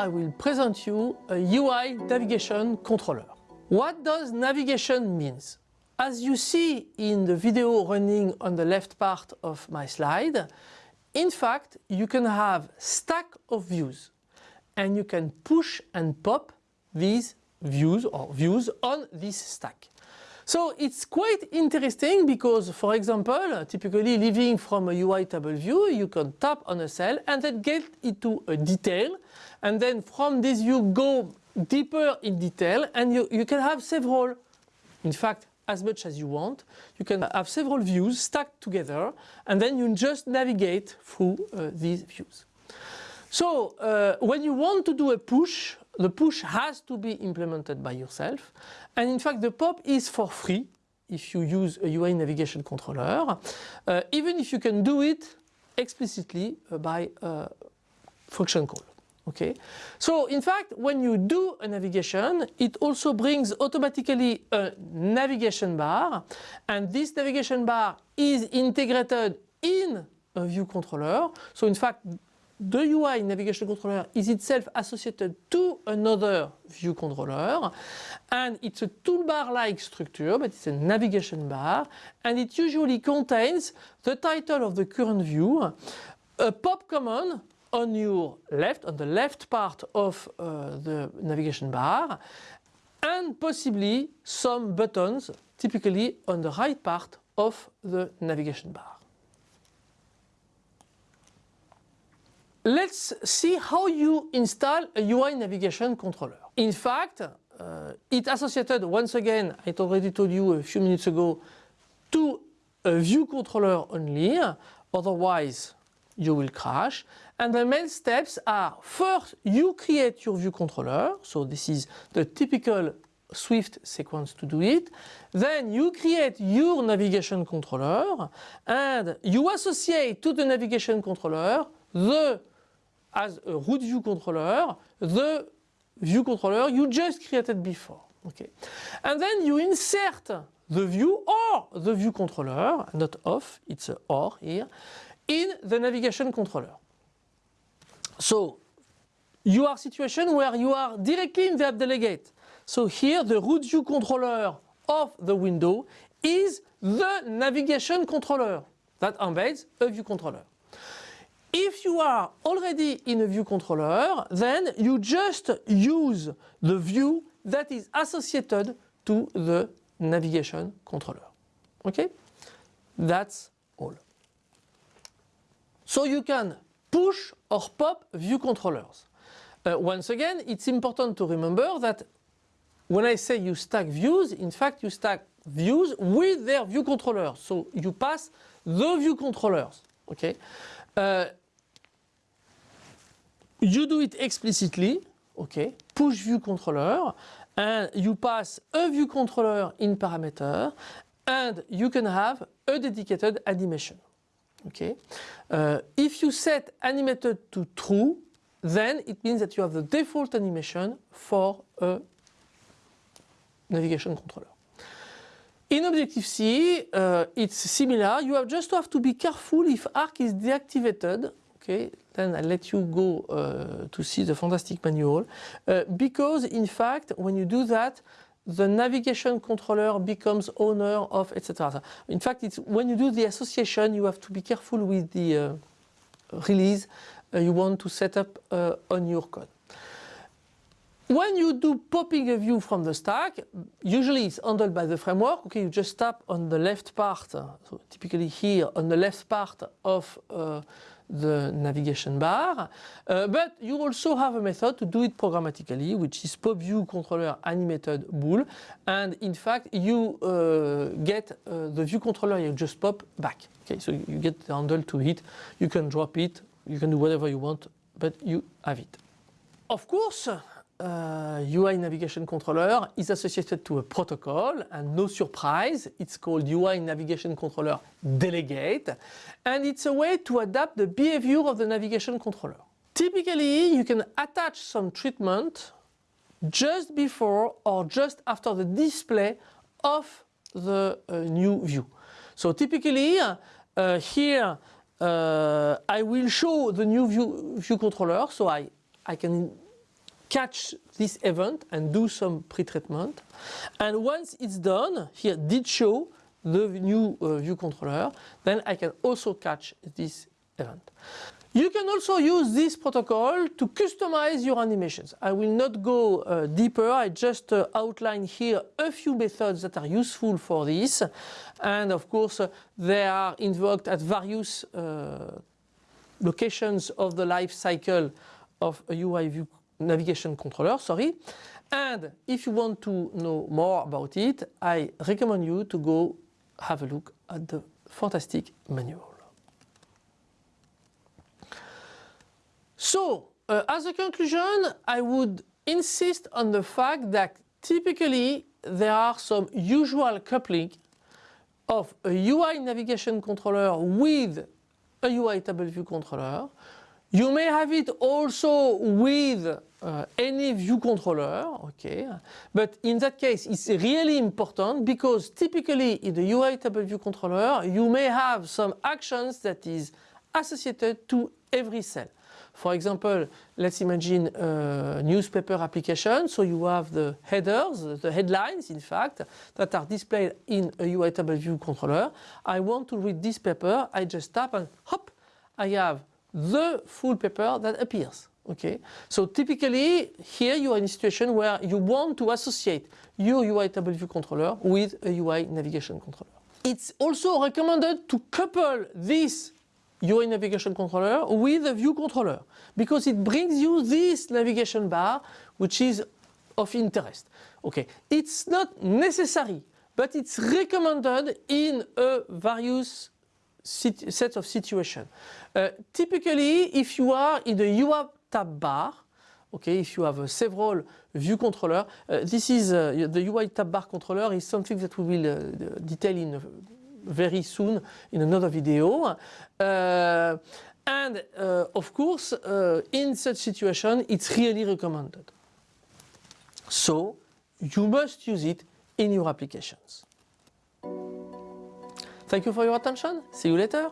I will present you a UI navigation controller. What does navigation means? As you see in the video running on the left part of my slide, in fact, you can have stack of views and you can push and pop these views or views on this stack. So it's quite interesting because, for example, typically living from a UI table view, you can tap on a cell and then get into a detail. And then from this you go deeper in detail and you, you can have several, in fact, as much as you want. You can have several views stacked together and then you just navigate through uh, these views. So uh, when you want to do a push, the push has to be implemented by yourself. And in fact, the POP is for free if you use a UI navigation controller, uh, even if you can do it explicitly uh, by uh, function call. Okay, so in fact, when you do a navigation, it also brings automatically a navigation bar, and this navigation bar is integrated in a view controller. So in fact, the UI navigation controller is itself associated to another view controller and it's a toolbar-like structure but it's a navigation bar and it usually contains the title of the current view, a pop command on your left, on the left part of uh, the navigation bar and possibly some buttons typically on the right part of the navigation bar. Let's see how you install a UI navigation controller. In fact, uh, it associated once again, I already told you a few minutes ago, to a view controller only, otherwise you will crash. And the main steps are first you create your view controller, so this is the typical Swift sequence to do it. Then you create your navigation controller and you associate to the navigation controller the as a root view controller the view controller you just created before. Okay. And then you insert the view or the view controller, not off, it's a or here, in the navigation controller. So you are situation where you are directly in the app delegate. So here the root view controller of the window is the navigation controller that embeds a view controller. If you are already in a view controller, then you just use the view that is associated to the navigation controller. Okay? That's all. So you can push or pop view controllers. Uh, once again, it's important to remember that when I say you stack views, in fact you stack views with their view controllers. So you pass the view controllers. Okay? Uh, you do it explicitly, okay, push view controller, and you pass a view controller in parameter, and you can have a dedicated animation. Okay. Uh, if you set animated to true, then it means that you have the default animation for a navigation controller. In Objective-C, uh, it's similar. You have just to have to be careful if arc is deactivated Okay, then I'll let you go uh, to see the fantastic manual. Uh, because in fact, when you do that, the navigation controller becomes owner of etc. In fact, it's when you do the association, you have to be careful with the uh, release uh, you want to set up uh, on your code. When you do popping a view from the stack, usually it's handled by the framework. Okay, you just tap on the left part, so typically here on the left part of uh, the navigation bar. Uh, but you also have a method to do it programmatically, which is pop view controller animated bool. And in fact, you uh, get uh, the view controller, you just pop back. Okay, so you get the handle to hit. You can drop it. You can do whatever you want, but you have it. Of course, uh, UI navigation controller is associated to a protocol and no surprise it's called UI navigation controller delegate and it's a way to adapt the behavior of the navigation controller. Typically you can attach some treatment just before or just after the display of the uh, new view. So typically uh, here uh, I will show the new view, view controller so I, I can catch this event and do some pre-treatment. And once it's done, here did show the new uh, view controller, then I can also catch this event. You can also use this protocol to customize your animations. I will not go uh, deeper, I just uh, outline here a few methods that are useful for this. And of course, uh, they are invoked at various uh, locations of the life cycle of a UI view navigation controller, sorry. And if you want to know more about it, I recommend you to go have a look at the fantastic manual. So, uh, as a conclusion, I would insist on the fact that typically there are some usual coupling of a UI navigation controller with a UI table view controller. You may have it also with uh, any view controller, okay, but in that case it's really important because typically in the UI table view controller you may have some actions that is associated to every cell. For example, let's imagine a newspaper application. So you have the headers, the headlines in fact, that are displayed in a UI table view controller. I want to read this paper, I just tap and hop, I have the full paper that appears. Okay, so typically here you are in a situation where you want to associate your UI table view controller with a UI navigation controller. It's also recommended to couple this UI navigation controller with a view controller because it brings you this navigation bar which is of interest. Okay, it's not necessary but it's recommended in a various set of situations. Uh, typically if you are in the UI tab bar okay, if you have several view controller, uh, this is uh, the UI tab bar controller is something that we will uh, detail in very soon in another video. And uh, of course, uh, in such situation, it's really recommended. So you must use it in your applications. Thank you for your attention. See you later.